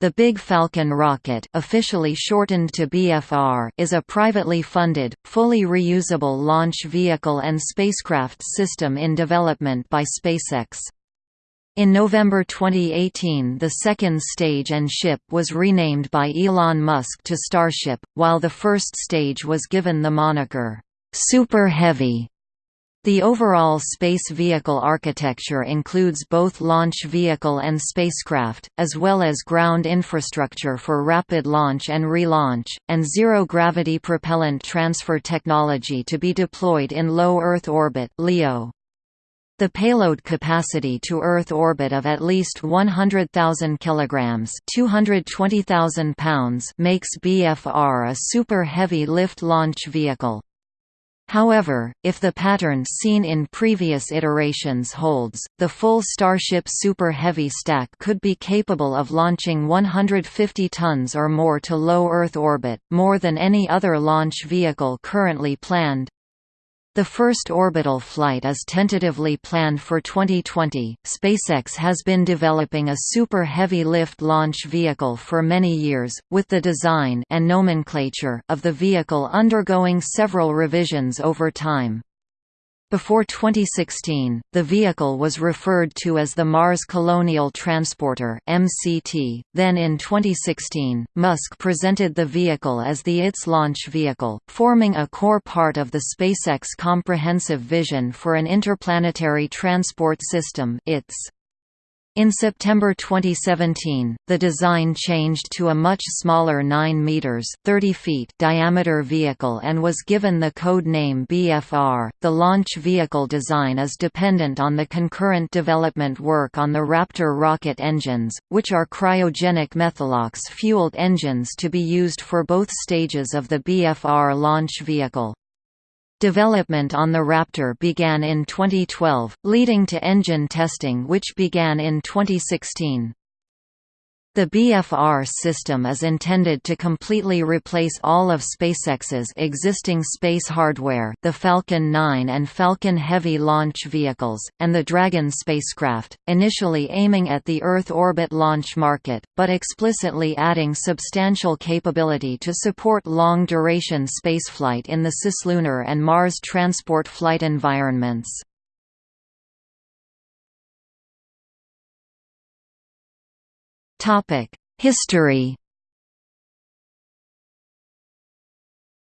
The Big Falcon rocket officially shortened to BFR is a privately funded, fully reusable launch vehicle and spacecraft system in development by SpaceX. In November 2018 the second stage and ship was renamed by Elon Musk to Starship, while the first stage was given the moniker, "'Super Heavy' The overall space vehicle architecture includes both launch vehicle and spacecraft, as well as ground infrastructure for rapid launch and relaunch, and zero-gravity propellant transfer technology to be deployed in low Earth orbit LEO. The payload capacity to Earth orbit of at least 100,000 kilograms (220,000 pounds) makes BFR a super heavy lift launch vehicle. However, if the pattern seen in previous iterations holds, the full Starship Super Heavy stack could be capable of launching 150 tons or more to low Earth orbit, more than any other launch vehicle currently planned. The first orbital flight is tentatively planned for 2020. SpaceX has been developing a super heavy lift launch vehicle for many years, with the design and nomenclature of the vehicle undergoing several revisions over time. Before 2016, the vehicle was referred to as the Mars Colonial Transporter (MCT). Then in 2016, Musk presented the vehicle as the ITS launch vehicle, forming a core part of the SpaceX comprehensive vision for an interplanetary transport system (ITS). In September 2017, the design changed to a much smaller 9 meters (30 feet) diameter vehicle and was given the code name BFR. The launch vehicle design is dependent on the concurrent development work on the Raptor rocket engines, which are cryogenic methalox-fueled engines to be used for both stages of the BFR launch vehicle. Development on the Raptor began in 2012, leading to engine testing which began in 2016. The BFR system is intended to completely replace all of SpaceX's existing space hardware the Falcon 9 and Falcon Heavy launch vehicles, and the Dragon spacecraft, initially aiming at the Earth orbit launch market, but explicitly adding substantial capability to support long-duration spaceflight in the cislunar and Mars transport flight environments. History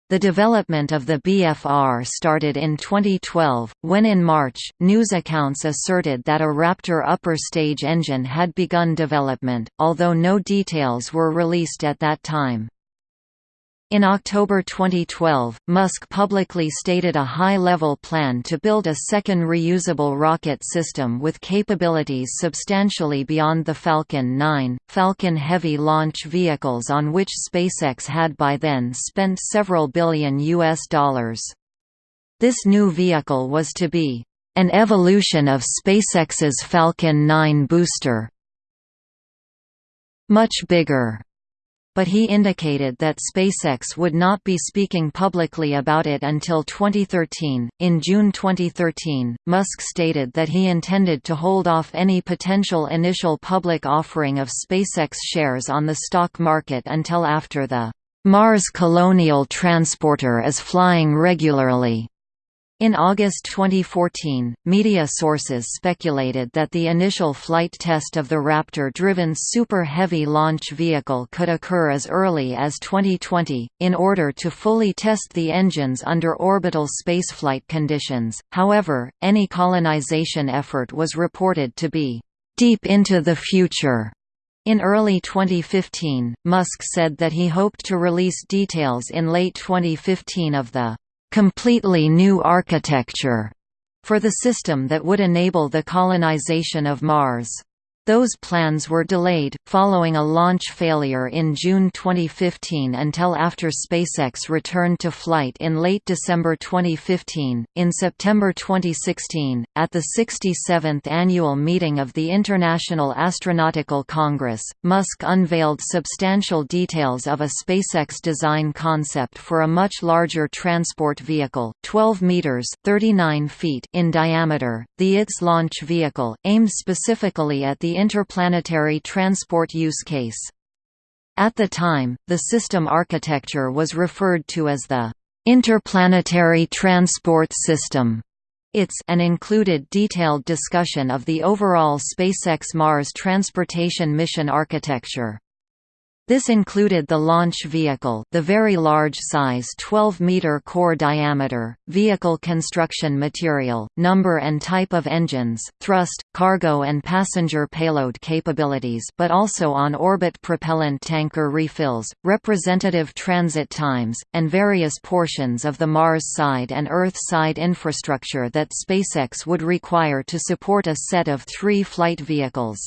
The development of the BFR started in 2012, when in March, news accounts asserted that a Raptor upper stage engine had begun development, although no details were released at that time. In October 2012, Musk publicly stated a high-level plan to build a second reusable rocket system with capabilities substantially beyond the Falcon 9, Falcon Heavy launch vehicles on which SpaceX had by then spent several billion US dollars. This new vehicle was to be an evolution of SpaceX's Falcon 9 booster. Much bigger but he indicated that SpaceX would not be speaking publicly about it until 2013. In June 2013, Musk stated that he intended to hold off any potential initial public offering of SpaceX shares on the stock market until after the Mars Colonial Transporter is flying regularly. In August 2014, media sources speculated that the initial flight test of the Raptor-driven Super Heavy launch vehicle could occur as early as 2020, in order to fully test the engines under orbital spaceflight conditions. However, any colonization effort was reported to be deep into the future. In early 2015, Musk said that he hoped to release details in late 2015 of the completely new architecture for the system that would enable the colonization of Mars. Those plans were delayed, following a launch failure in June 2015 until after SpaceX returned to flight in late December 2015. In September 2016, at the 67th annual meeting of the International Astronautical Congress, Musk unveiled substantial details of a SpaceX design concept for a much larger transport vehicle, 12 meters (39 feet) in diameter. The ITS launch vehicle, aimed specifically at the interplanetary transport use case. At the time, the system architecture was referred to as the Interplanetary Transport System. It's and included detailed discussion of the overall SpaceX Mars transportation mission architecture. This included the launch vehicle the very large size 12-meter core diameter, vehicle construction material, number and type of engines, thrust, cargo and passenger payload capabilities but also on-orbit propellant tanker refills, representative transit times, and various portions of the Mars side and Earth side infrastructure that SpaceX would require to support a set of three flight vehicles.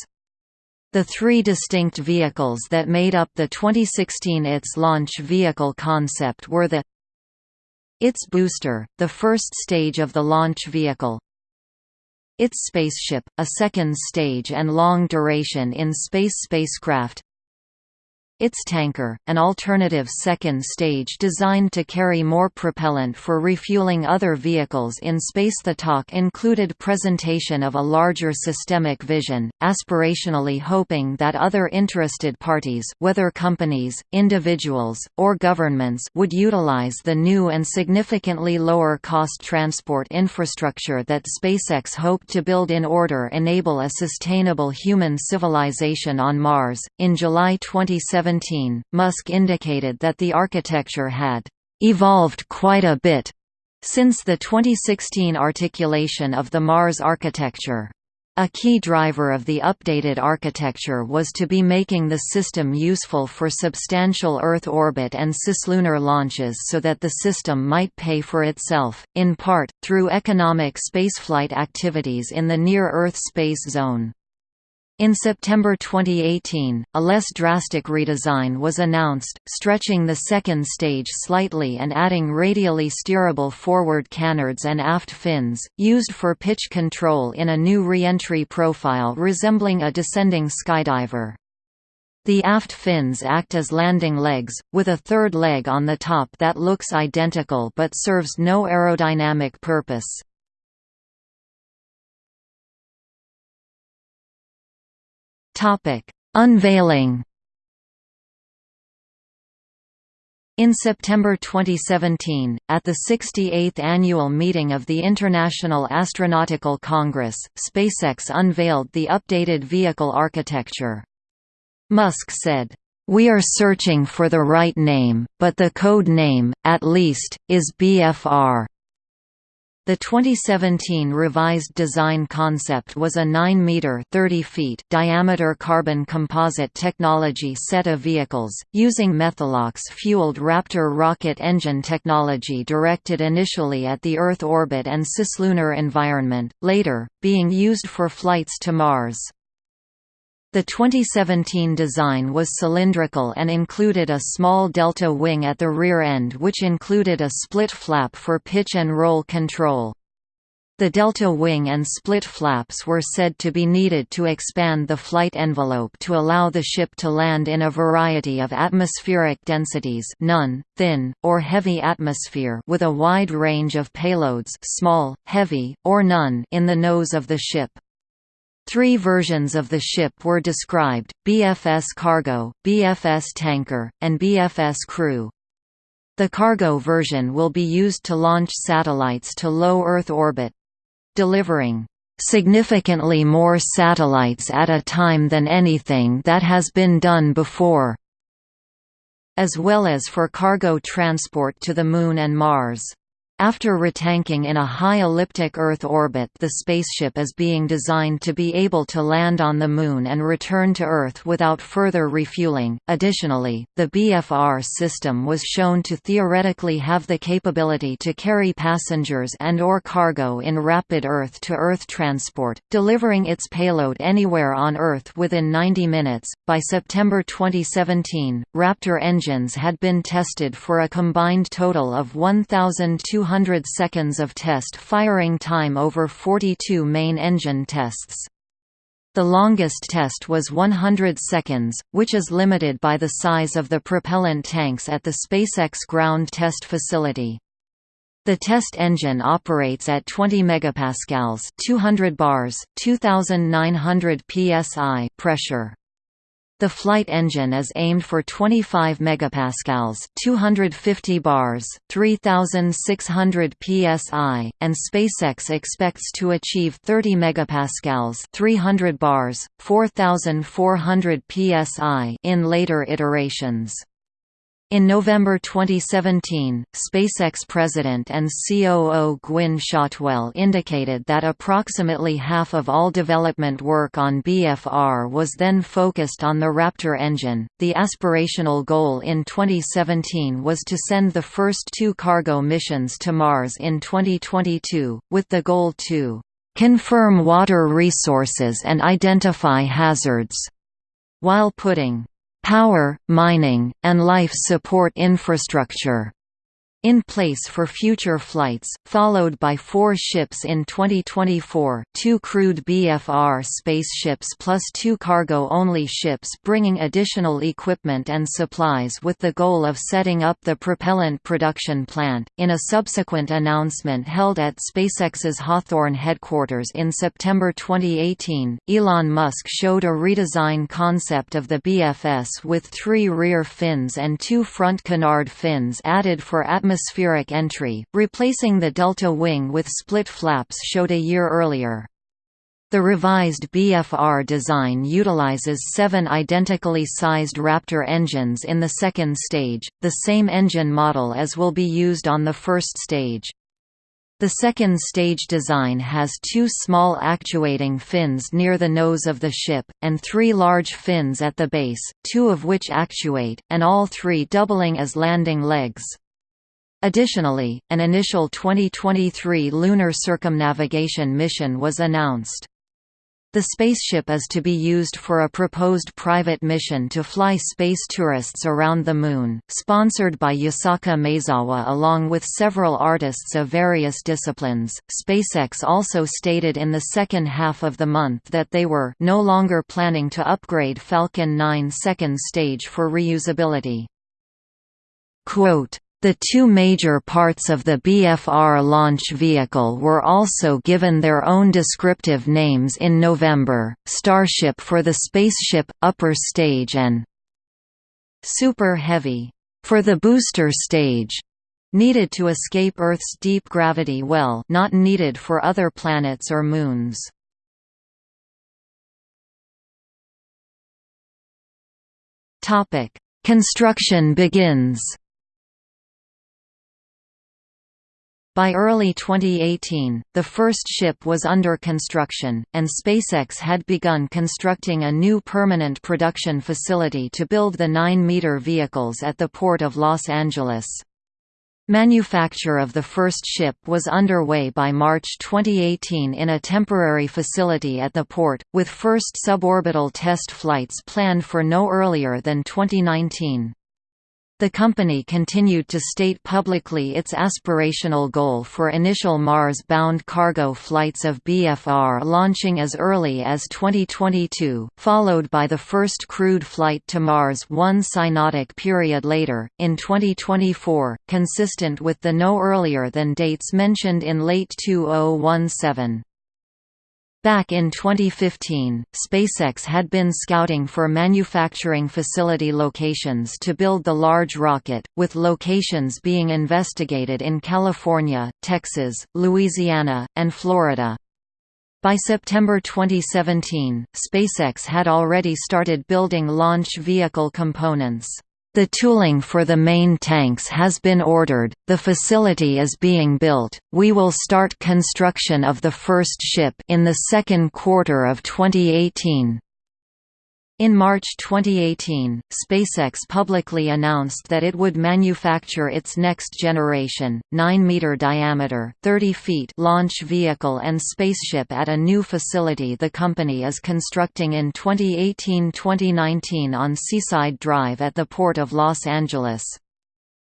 The three distinct vehicles that made up the 2016 ITS launch vehicle concept were the ITS booster, the first stage of the launch vehicle ITS spaceship, a second stage and long duration in space spacecraft ITS tanker, an alternative second stage designed to carry more propellant for refueling other vehicles in space. The talk included presentation of a larger systemic vision, aspirationally hoping that other interested parties whether companies, individuals, or governments would utilize the new and significantly lower cost transport infrastructure that SpaceX hoped to build in order enable a sustainable human civilization on Mars. In July 2017 2017, Musk indicated that the architecture had evolved quite a bit since the 2016 articulation of the Mars architecture. A key driver of the updated architecture was to be making the system useful for substantial Earth orbit and cislunar launches so that the system might pay for itself, in part, through economic spaceflight activities in the near-Earth space zone. In September 2018, a less drastic redesign was announced, stretching the second stage slightly and adding radially steerable forward canards and aft fins, used for pitch control in a new re-entry profile resembling a descending skydiver. The aft fins act as landing legs, with a third leg on the top that looks identical but serves no aerodynamic purpose. Topic: Unveiling. In September 2017, at the 68th annual meeting of the International Astronautical Congress, SpaceX unveiled the updated vehicle architecture. Musk said, "We are searching for the right name, but the code name, at least, is BFR." The 2017 revised design concept was a 9-metre diameter carbon composite technology set of vehicles, using Methalox-fueled Raptor rocket engine technology directed initially at the Earth orbit and cislunar environment, later, being used for flights to Mars. The 2017 design was cylindrical and included a small delta wing at the rear end which included a split flap for pitch and roll control. The delta wing and split flaps were said to be needed to expand the flight envelope to allow the ship to land in a variety of atmospheric densities none, thin, or heavy atmosphere with a wide range of payloads small, heavy, or none in the nose of the ship. Three versions of the ship were described, BFS Cargo, BFS Tanker, and BFS Crew. The cargo version will be used to launch satellites to low Earth orbit—delivering significantly more satellites at a time than anything that has been done before, as well as for cargo transport to the Moon and Mars. After retanking in a high elliptic Earth orbit the spaceship is being designed to be able to land on the Moon and return to Earth without further refueling. Additionally, the BFR system was shown to theoretically have the capability to carry passengers and or cargo in rapid Earth-to-Earth -Earth transport, delivering its payload anywhere on Earth within 90 minutes. By September 2017, Raptor engines had been tested for a combined total of 1,200 200 seconds of test firing time over 42 main engine tests. The longest test was 100 seconds, which is limited by the size of the propellant tanks at the SpaceX ground test facility. The test engine operates at 20 megapascals, 200 bars, 2900 psi pressure. The flight engine is aimed for 25 megapascals, 250 bars, 3600 psi, and SpaceX expects to achieve 30 megapascals, 300 bars, 4400 psi in later iterations. In November 2017, SpaceX president and COO Gwynne Shotwell indicated that approximately half of all development work on BFR was then focused on the Raptor engine. The aspirational goal in 2017 was to send the first two cargo missions to Mars in 2022, with the goal to confirm water resources and identify hazards, while putting power, mining, and life support infrastructure in place for future flights, followed by four ships in 2024 two crewed BFR spaceships plus two cargo-only ships bringing additional equipment and supplies with the goal of setting up the propellant production plant. In a subsequent announcement held at SpaceX's Hawthorne headquarters in September 2018, Elon Musk showed a redesign concept of the BFS with three rear fins and two front canard fins added for atmospheric atmospheric entry, replacing the delta wing with split flaps showed a year earlier. The revised BFR design utilizes seven identically sized Raptor engines in the second stage, the same engine model as will be used on the first stage. The second stage design has two small actuating fins near the nose of the ship, and three large fins at the base, two of which actuate, and all three doubling as landing legs. Additionally, an initial 2023 lunar circumnavigation mission was announced. The spaceship is to be used for a proposed private mission to fly space tourists around the Moon, sponsored by Yusaku Maezawa along with several artists of various disciplines. SpaceX also stated in the second half of the month that they were no longer planning to upgrade Falcon 9 second stage for reusability. Quote, the two major parts of the BFR launch vehicle were also given their own descriptive names in November, Starship for the spaceship, upper stage and Super Heavy for the booster stage needed to escape Earth's deep gravity well not needed for other planets or moons. Construction begins By early 2018, the first ship was under construction, and SpaceX had begun constructing a new permanent production facility to build the 9-meter vehicles at the Port of Los Angeles. Manufacture of the first ship was underway by March 2018 in a temporary facility at the port, with first suborbital test flights planned for no earlier than 2019. The company continued to state publicly its aspirational goal for initial Mars-bound cargo flights of BFR launching as early as 2022, followed by the first crewed flight to Mars one synodic period later, in 2024, consistent with the no earlier than dates mentioned in late 2017. Back in 2015, SpaceX had been scouting for manufacturing facility locations to build the large rocket, with locations being investigated in California, Texas, Louisiana, and Florida. By September 2017, SpaceX had already started building launch vehicle components. The tooling for the main tanks has been ordered, the facility is being built, we will start construction of the first ship in the second quarter of 2018. In March 2018, SpaceX publicly announced that it would manufacture its next-generation, 9-meter diameter 30 feet launch vehicle and spaceship at a new facility the company is constructing in 2018–2019 on Seaside Drive at the Port of Los Angeles.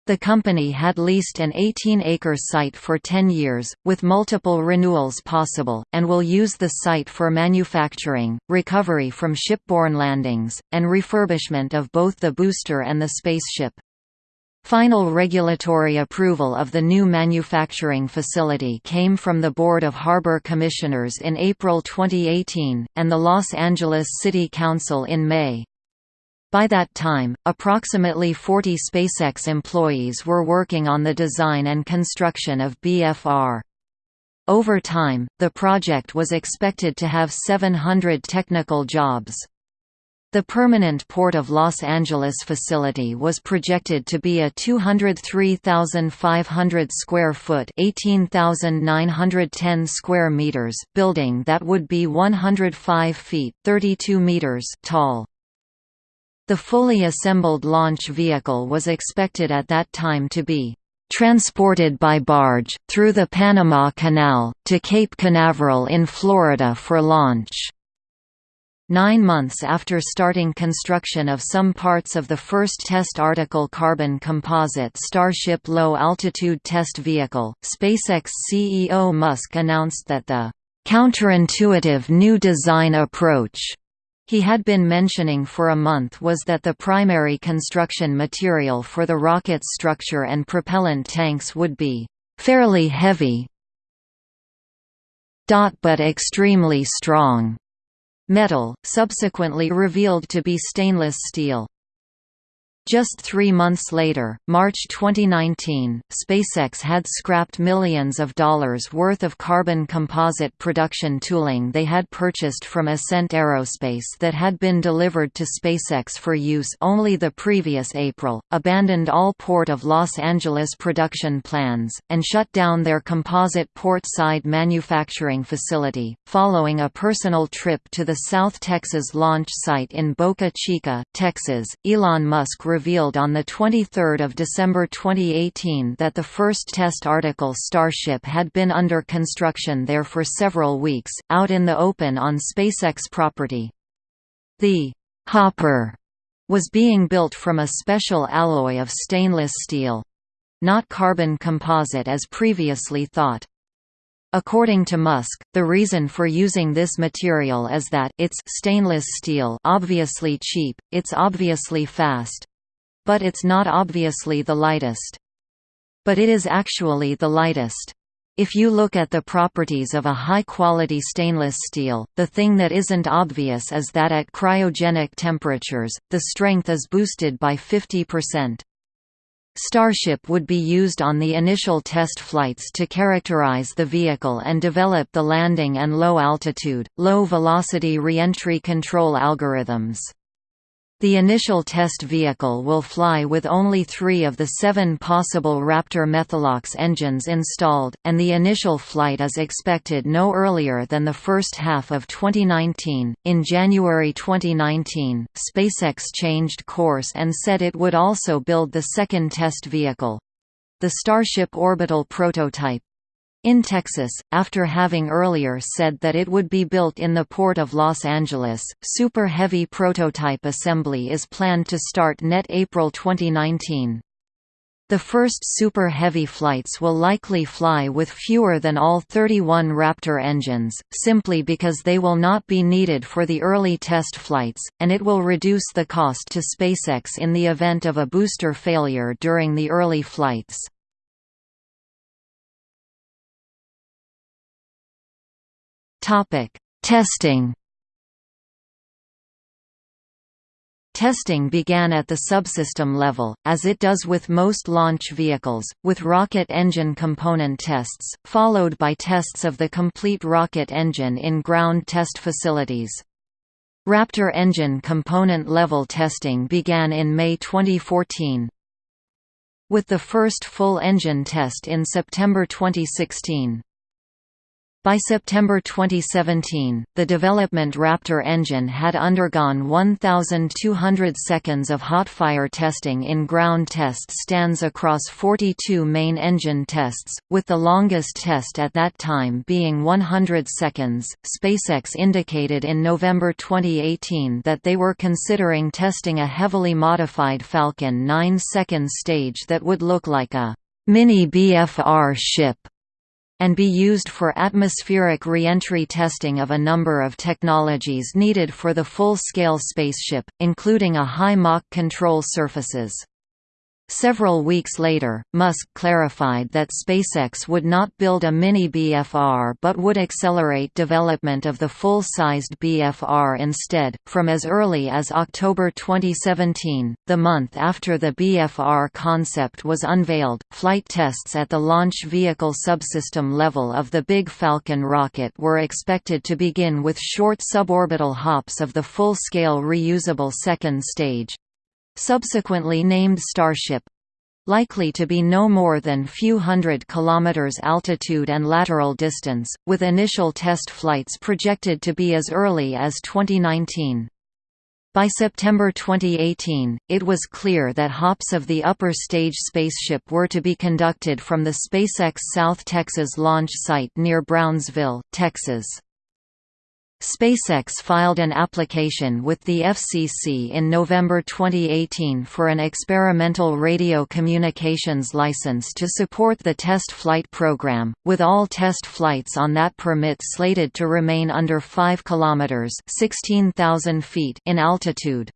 The company had leased an 18-acre site for 10 years, with multiple renewals possible, and will use the site for manufacturing, recovery from shipborne landings, and refurbishment of both the booster and the spaceship. Final regulatory approval of the new manufacturing facility came from the Board of Harbor Commissioners in April 2018, and the Los Angeles City Council in May. By that time, approximately 40 SpaceX employees were working on the design and construction of BFR. Over time, the project was expected to have 700 technical jobs. The permanent Port of Los Angeles facility was projected to be a 203,500 square foot (18,910 square meters) building that would be 105 feet (32 meters) tall. The fully assembled launch vehicle was expected at that time to be transported by barge, through the Panama Canal, to Cape Canaveral in Florida for launch. Nine months after starting construction of some parts of the first test article carbon composite Starship low-altitude test vehicle, SpaceX CEO Musk announced that the counterintuitive new design approach he had been mentioning for a month was that the primary construction material for the rocket's structure and propellant tanks would be fairly heavy but extremely strong metal, subsequently revealed to be stainless steel. Just three months later, March 2019, SpaceX had scrapped millions of dollars worth of carbon composite production tooling they had purchased from Ascent Aerospace that had been delivered to SpaceX for use only the previous April, abandoned all Port of Los Angeles production plans, and shut down their composite port-side manufacturing facility, following a personal trip to the South Texas launch site in Boca Chica, Texas. Elon Musk revealed on 23 December 2018 that the first test article Starship had been under construction there for several weeks, out in the open on SpaceX property. The «hopper» was being built from a special alloy of stainless steel—not carbon composite as previously thought. According to Musk, the reason for using this material is that it's stainless steel obviously cheap, it's obviously fast, but it's not obviously the lightest. But it is actually the lightest. If you look at the properties of a high-quality stainless steel, the thing that isn't obvious is that at cryogenic temperatures, the strength is boosted by 50%. Starship would be used on the initial test flights to characterize the vehicle and develop the landing and low-altitude, low-velocity reentry control algorithms. The initial test vehicle will fly with only three of the seven possible Raptor Methalox engines installed, and the initial flight is expected no earlier than the first half of 2019. In January 2019, SpaceX changed course and said it would also build the second test vehicle the Starship orbital prototype in Texas, after having earlier said that it would be built in the Port of Los Angeles, Super Heavy prototype assembly is planned to start net April 2019. The first Super Heavy flights will likely fly with fewer than all 31 Raptor engines, simply because they will not be needed for the early test flights, and it will reduce the cost to SpaceX in the event of a booster failure during the early flights. Topic: Testing. Testing began at the subsystem level, as it does with most launch vehicles, with rocket engine component tests, followed by tests of the complete rocket engine in ground test facilities. Raptor engine component level testing began in May 2014, with the first full engine test in September 2016. By September 2017, the development Raptor engine had undergone 1,200 seconds of hot-fire testing in ground test stands across 42 main engine tests, with the longest test at that time being 100 seconds. SpaceX indicated in November 2018 that they were considering testing a heavily modified Falcon 9 second stage that would look like a mini BFR ship and be used for atmospheric reentry testing of a number of technologies needed for the full-scale spaceship, including a high Mach control surfaces. Several weeks later, Musk clarified that SpaceX would not build a mini BFR but would accelerate development of the full-sized BFR instead, from as early as October 2017, the month after the BFR concept was unveiled. Flight tests at the launch vehicle subsystem level of the Big Falcon rocket were expected to begin with short suborbital hops of the full-scale reusable second stage subsequently named Starship likely to be no more than few hundred kilometers altitude and lateral distance, with initial test flights projected to be as early as 2019. By September 2018, it was clear that hops of the upper stage spaceship were to be conducted from the SpaceX South Texas launch site near Brownsville, Texas. SpaceX filed an application with the FCC in November 2018 for an experimental radio communications license to support the test flight program, with all test flights on that permit slated to remain under 5 kilometers (16,000 feet) in altitude.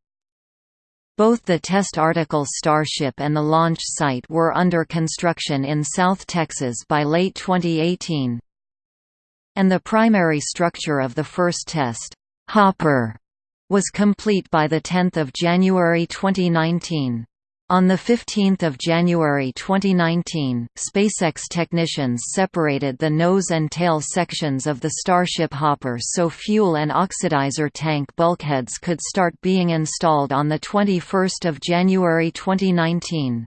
Both the test article Starship and the launch site were under construction in South Texas by late 2018 and the primary structure of the first test, Hopper, was complete by 10 January 2019. On 15 January 2019, SpaceX technicians separated the nose and tail sections of the Starship Hopper so fuel and oxidizer tank bulkheads could start being installed on 21 January 2019.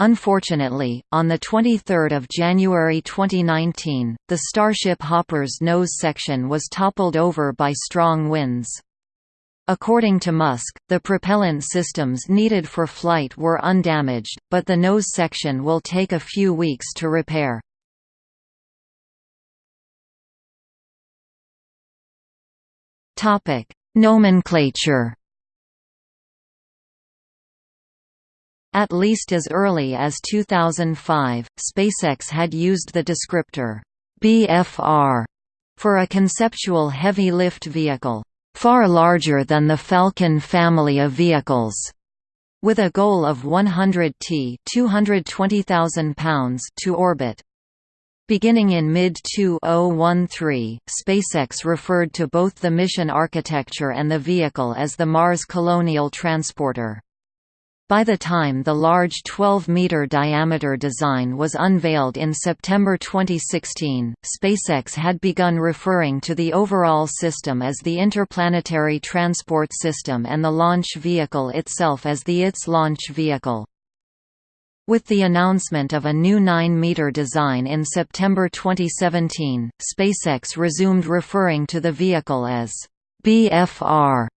Unfortunately, on 23 January 2019, the Starship Hopper's nose section was toppled over by strong winds. According to Musk, the propellant systems needed for flight were undamaged, but the nose section will take a few weeks to repair. Nomenclature At least as early as 2005, SpaceX had used the descriptor BFR for a conceptual heavy-lift vehicle, far larger than the Falcon family of vehicles, with a goal of 100 t 220,000 pounds to orbit. Beginning in mid-2013, SpaceX referred to both the mission architecture and the vehicle as the Mars Colonial Transporter. By the time the large 12-meter diameter design was unveiled in September 2016, SpaceX had begun referring to the overall system as the Interplanetary Transport System and the launch vehicle itself as the ITS launch vehicle. With the announcement of a new 9-meter design in September 2017, SpaceX resumed referring to the vehicle as BFR.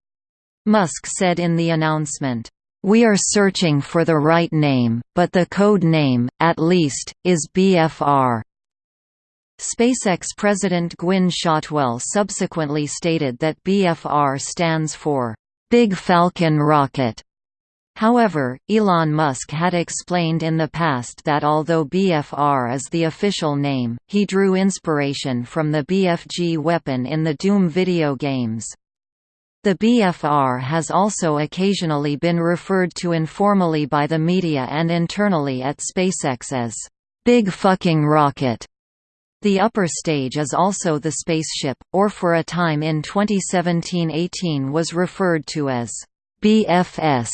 Musk said in the announcement, we are searching for the right name, but the code name, at least, is BFR. SpaceX President Gwynne Shotwell subsequently stated that BFR stands for Big Falcon Rocket. However, Elon Musk had explained in the past that although BFR is the official name, he drew inspiration from the BFG weapon in the Doom video games. The BFR has also occasionally been referred to informally by the media and internally at SpaceX as, "...big fucking rocket." The upper stage is also the spaceship, or for a time in 2017–18 was referred to as, "...BFS."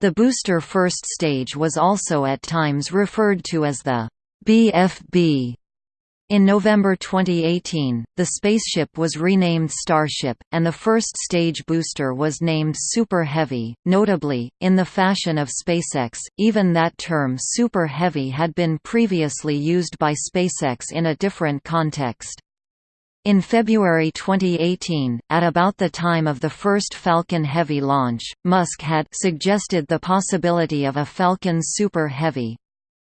The booster first stage was also at times referred to as the BFB. In November 2018, the spaceship was renamed Starship, and the first stage booster was named Super Heavy. Notably, in the fashion of SpaceX, even that term Super Heavy had been previously used by SpaceX in a different context. In February 2018, at about the time of the first Falcon Heavy launch, Musk had suggested the possibility of a Falcon Super Heavy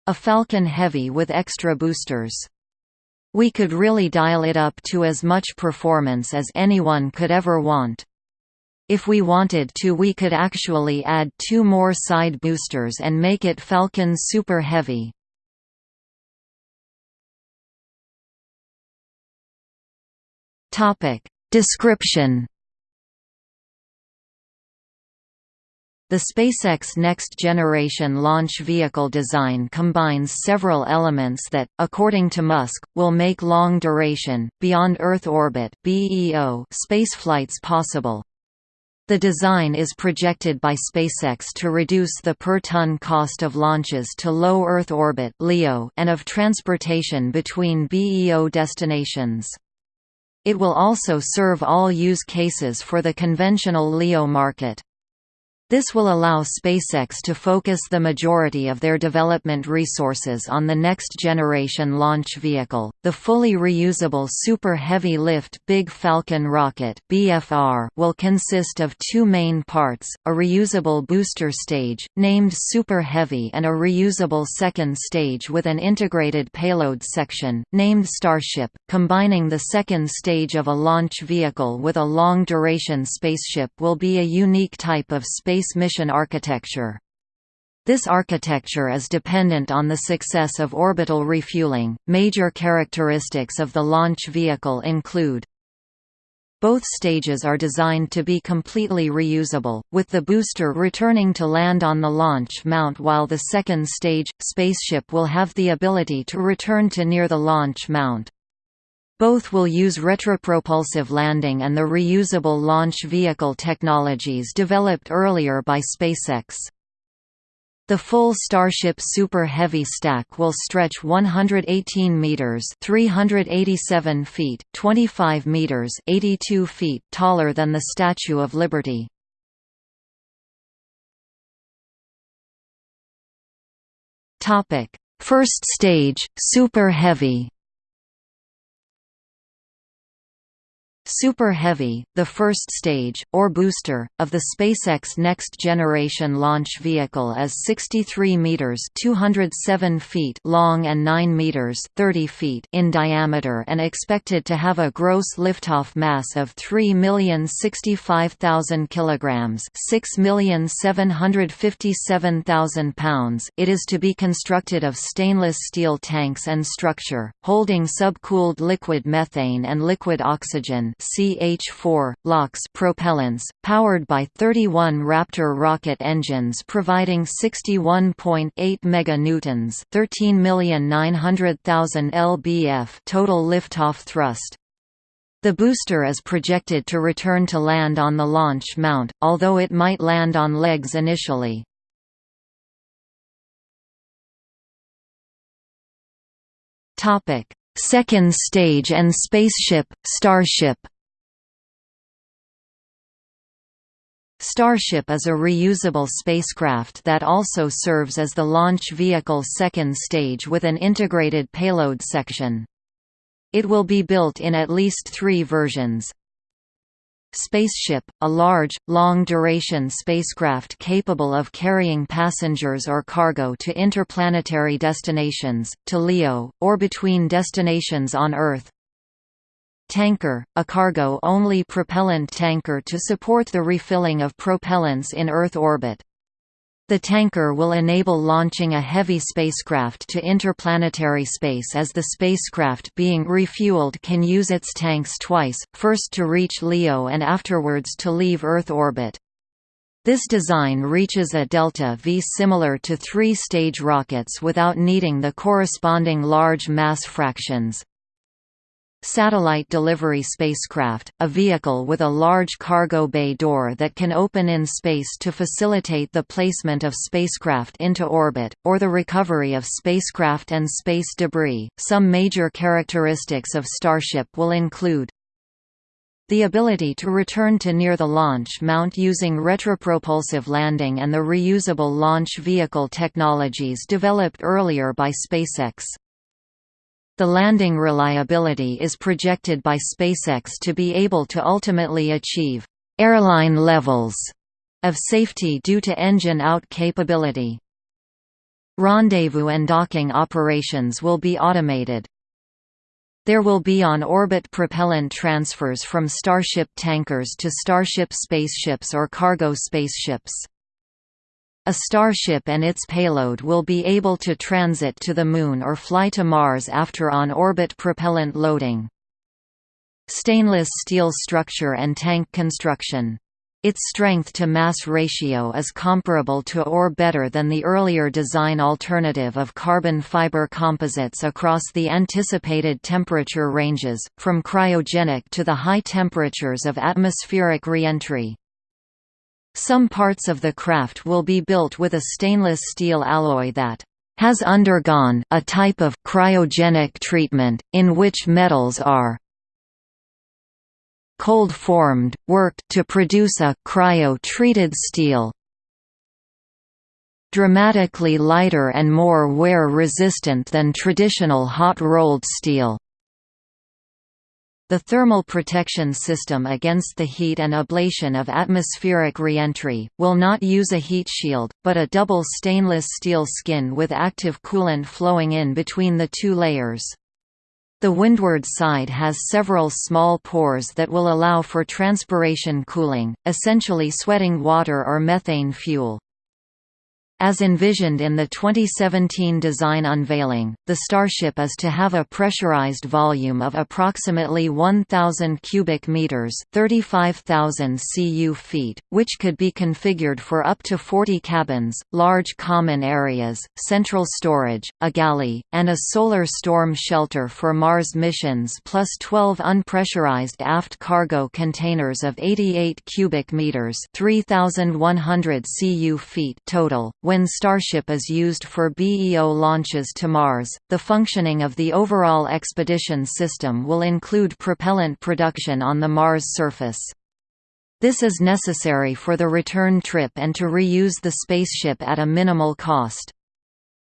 a Falcon Heavy with extra boosters. We could really dial it up to as much performance as anyone could ever want. If we wanted to we could actually add two more side boosters and make it Falcon Super Heavy. Description The SpaceX Next Generation launch vehicle design combines several elements that, according to Musk, will make long-duration, beyond Earth orbit spaceflights possible. The design is projected by SpaceX to reduce the per-ton cost of launches to low Earth orbit LEO and of transportation between BEO destinations. It will also serve all use cases for the conventional LEO market. This will allow SpaceX to focus the majority of their development resources on the next-generation launch vehicle, the fully reusable Super Heavy Lift Big Falcon rocket (BFR) will consist of two main parts: a reusable booster stage named Super Heavy and a reusable second stage with an integrated payload section named Starship, combining the second stage of a launch vehicle with a long-duration spaceship will be a unique type of space space mission architecture. This architecture is dependent on the success of orbital refueling. Major characteristics of the launch vehicle include both stages are designed to be completely reusable, with the booster returning to land on the launch mount while the second stage, spaceship will have the ability to return to near the launch mount. Both will use retropropulsive landing and the reusable launch vehicle technologies developed earlier by SpaceX. The full Starship Super Heavy stack will stretch 118 meters (387 feet, 25 meters, 82 feet) taller than the Statue of Liberty. Topic: First stage, Super Heavy. Super Heavy, the first stage, or booster, of the SpaceX next-generation launch vehicle is 63 meters (207 feet) long and 9 meters (30 feet) in diameter and expected to have a gross liftoff mass of 3,065,000 kilograms (6,757,000 pounds). It is to be constructed of stainless steel tanks and structure, holding subcooled liquid methane and liquid oxygen CH4, LOX propellants, powered by 31 Raptor rocket engines providing 61.8 meganewtons, 13,900,000 lbf total liftoff thrust. The booster is projected to return to land on the launch mount, although it might land on legs initially. Topic: Second stage and spaceship, Starship Starship is a reusable spacecraft that also serves as the launch vehicle second stage with an integrated payload section. It will be built in at least three versions. Spaceship, a large, long-duration spacecraft capable of carrying passengers or cargo to interplanetary destinations, to LEO, or between destinations on Earth. Tanker, a cargo-only propellant tanker to support the refilling of propellants in Earth orbit. The tanker will enable launching a heavy spacecraft to interplanetary space as the spacecraft being refueled can use its tanks twice, first to reach LEO and afterwards to leave Earth orbit. This design reaches a delta V similar to three-stage rockets without needing the corresponding large mass fractions. Satellite delivery spacecraft, a vehicle with a large cargo bay door that can open in space to facilitate the placement of spacecraft into orbit, or the recovery of spacecraft and space debris. Some major characteristics of Starship will include the ability to return to near the launch mount using retropropulsive landing and the reusable launch vehicle technologies developed earlier by SpaceX. The landing reliability is projected by SpaceX to be able to ultimately achieve airline levels of safety due to engine-out capability. Rendezvous and docking operations will be automated. There will be on-orbit propellant transfers from Starship tankers to Starship spaceships or cargo spaceships. A Starship and its payload will be able to transit to the Moon or fly to Mars after on-orbit propellant loading. Stainless steel structure and tank construction Its strength-to-mass ratio is comparable to or better than the earlier design alternative of carbon fiber composites across the anticipated temperature ranges, from cryogenic to the high temperatures of atmospheric reentry. Some parts of the craft will be built with a stainless steel alloy that has undergone a type of cryogenic treatment, in which metals are cold-formed, worked to produce a cryo-treated steel dramatically lighter and more wear-resistant than traditional hot-rolled steel. The thermal protection system against the heat and ablation of atmospheric reentry, will not use a heat shield, but a double stainless steel skin with active coolant flowing in between the two layers. The windward side has several small pores that will allow for transpiration cooling, essentially sweating water or methane fuel. As envisioned in the 2017 design unveiling, the Starship is to have a pressurized volume of approximately 1,000 cubic meters (35,000 cu feet), which could be configured for up to 40 cabins, large common areas, central storage, a galley, and a solar storm shelter for Mars missions, plus 12 unpressurized aft cargo containers of 88 cubic meters (3,100 cu feet) total when Starship is used for BEO launches to Mars, the functioning of the overall expedition system will include propellant production on the Mars surface. This is necessary for the return trip and to reuse the spaceship at a minimal cost.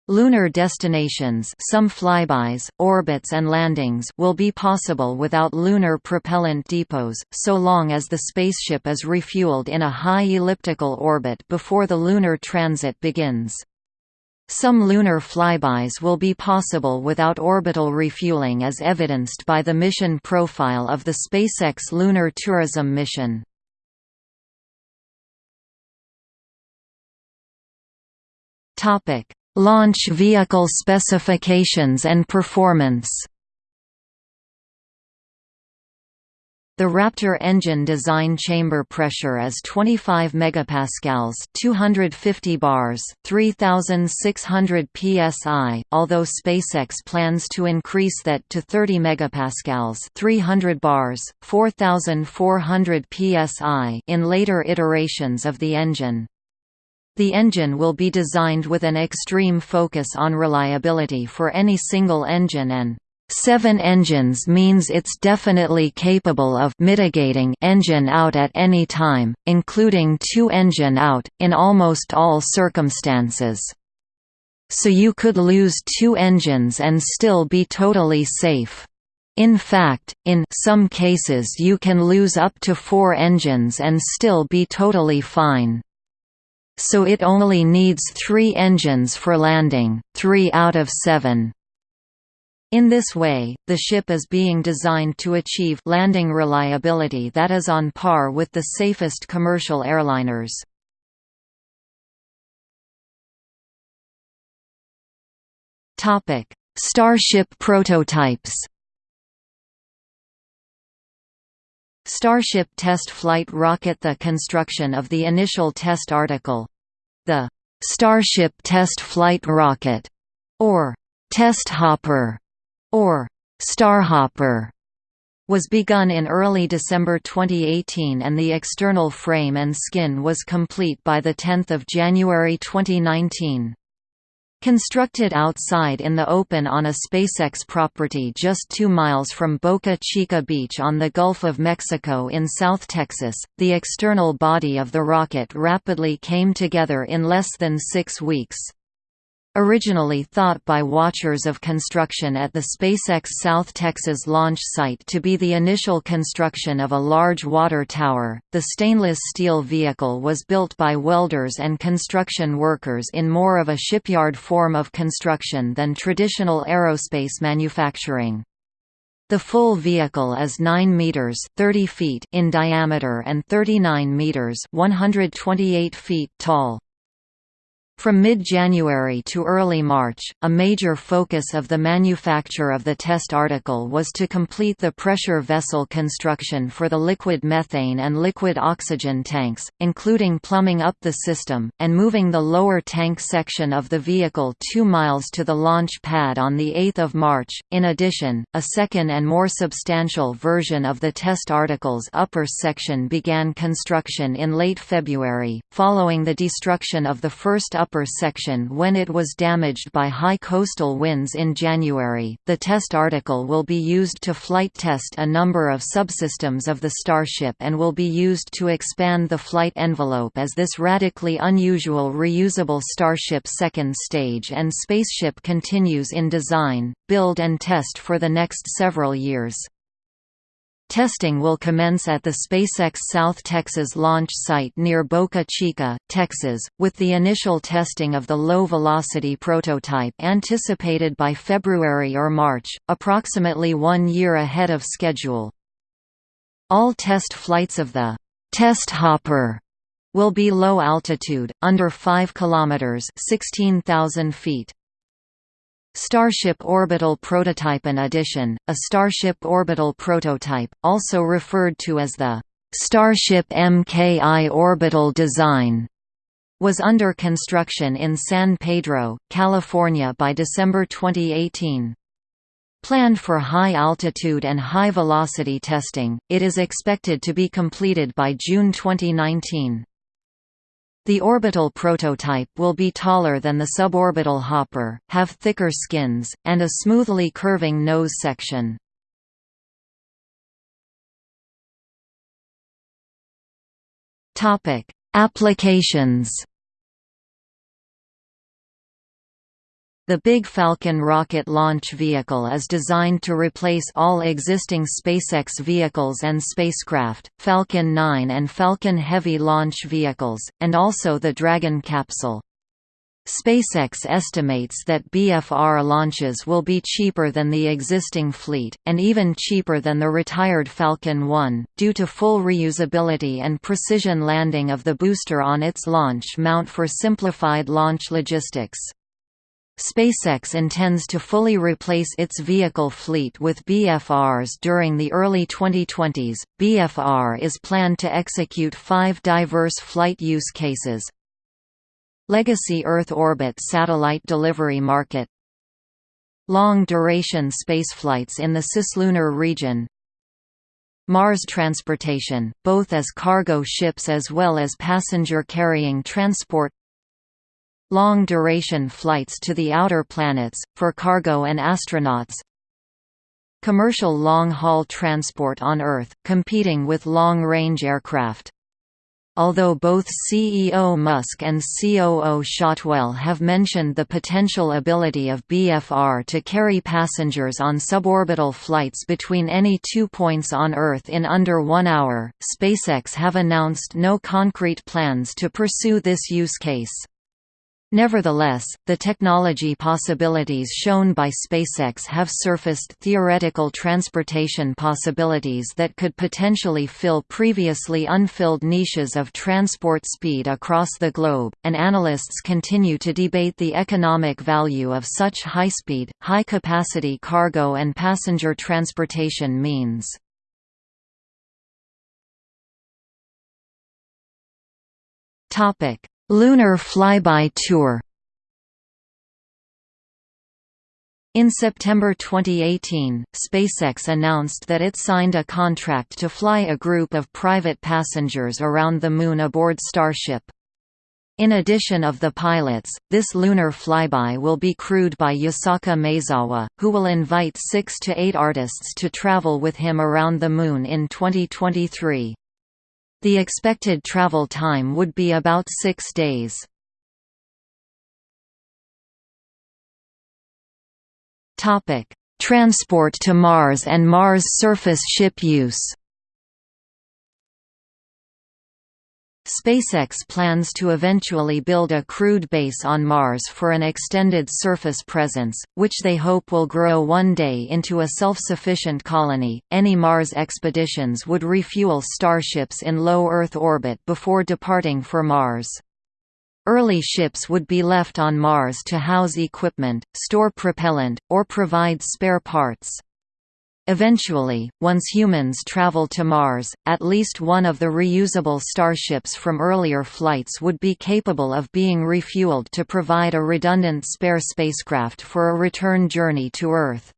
Lunar destinations some flybys, orbits and landings will be possible without lunar propellant depots, so long as the spaceship is refueled in a high elliptical orbit before the lunar transit begins. Some lunar flybys will be possible without orbital refueling as evidenced by the mission profile of the SpaceX Lunar Tourism mission. Topic Launch vehicle specifications and performance The Raptor engine design chamber pressure is 25 megapascals, 250 bars, 3600 psi, although SpaceX plans to increase that to 30 megapascals, 300 bars, 4400 psi in later iterations of the engine. The engine will be designed with an extreme focus on reliability for any single engine and Seven engines means it's definitely capable of mitigating engine out at any time, including two engine out, in almost all circumstances. So you could lose two engines and still be totally safe. In fact, in some cases you can lose up to four engines and still be totally fine so it only needs three engines for landing, three out of seven. In this way, the ship is being designed to achieve landing reliability that is on par with the safest commercial airliners. Starship prototypes Starship test flight rocket The construction of the initial test article the Starship Test Flight Rocket, or Test Hopper, or Starhopper, was begun in early December 2018 and the external frame and skin was complete by 10 January 2019. Constructed outside in the open on a SpaceX property just two miles from Boca Chica Beach on the Gulf of Mexico in South Texas, the external body of the rocket rapidly came together in less than six weeks. Originally thought by watchers of construction at the SpaceX South Texas launch site to be the initial construction of a large water tower, the stainless steel vehicle was built by welders and construction workers in more of a shipyard form of construction than traditional aerospace manufacturing. The full vehicle is 9 meters (30 feet) in diameter and 39 meters (128 feet) tall. From mid-January to early March, a major focus of the manufacture of the test article was to complete the pressure vessel construction for the liquid methane and liquid oxygen tanks, including plumbing up the system, and moving the lower tank section of the vehicle two miles to the launch pad on 8 March. In addition, a second and more substantial version of the test article's upper section began construction in late February, following the destruction of the first upper upper section when it was damaged by high coastal winds in January. The test article will be used to flight test a number of subsystems of the Starship and will be used to expand the flight envelope as this radically unusual reusable Starship second stage and spaceship continues in design, build and test for the next several years. Testing will commence at the SpaceX South Texas launch site near Boca Chica, Texas, with the initial testing of the low-velocity prototype anticipated by February or March, approximately one year ahead of schedule. All test flights of the «test hopper» will be low altitude, under 5 km 16,000 feet. Starship Orbital Prototype Edition, a Starship Orbital prototype, also referred to as the Starship MKI Orbital Design, was under construction in San Pedro, California by December 2018. Planned for high altitude and high velocity testing, it is expected to be completed by June 2019. The orbital prototype will be taller than the suborbital hopper, have thicker skins, and a smoothly curving nose section. Applications The Big Falcon rocket launch vehicle is designed to replace all existing SpaceX vehicles and spacecraft, Falcon 9 and Falcon Heavy launch vehicles, and also the Dragon capsule. SpaceX estimates that BFR launches will be cheaper than the existing fleet, and even cheaper than the retired Falcon 1, due to full reusability and precision landing of the booster on its launch mount for simplified launch logistics. SpaceX intends to fully replace its vehicle fleet with BFRs during the early 2020s. BFR is planned to execute five diverse flight use cases. Legacy Earth orbit satellite delivery market, long-duration spaceflights in the cislunar region, Mars transportation, both as cargo ships as well as passenger-carrying transport long-duration flights to the outer planets, for cargo and astronauts commercial long-haul transport on Earth, competing with long-range aircraft. Although both CEO Musk and COO Shotwell have mentioned the potential ability of BFR to carry passengers on suborbital flights between any two points on Earth in under one hour, SpaceX have announced no concrete plans to pursue this use case. Nevertheless, the technology possibilities shown by SpaceX have surfaced theoretical transportation possibilities that could potentially fill previously unfilled niches of transport speed across the globe, and analysts continue to debate the economic value of such high-speed, high-capacity cargo and passenger transportation means. Topic Lunar Flyby Tour In September 2018, SpaceX announced that it signed a contract to fly a group of private passengers around the Moon aboard Starship. In addition of the pilots, this lunar flyby will be crewed by Yusaku Maezawa, who will invite six to eight artists to travel with him around the Moon in 2023. The expected travel time would be about six days. Transport to Mars and Mars surface ship use SpaceX plans to eventually build a crewed base on Mars for an extended surface presence, which they hope will grow one day into a self-sufficient colony. Any Mars expeditions would refuel starships in low Earth orbit before departing for Mars. Early ships would be left on Mars to house equipment, store propellant, or provide spare parts. Eventually, once humans travel to Mars, at least one of the reusable starships from earlier flights would be capable of being refueled to provide a redundant spare spacecraft for a return journey to Earth.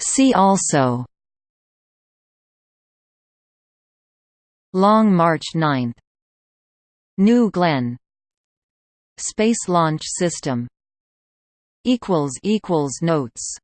See also Long March 9 New Glenn Space Launch System Notes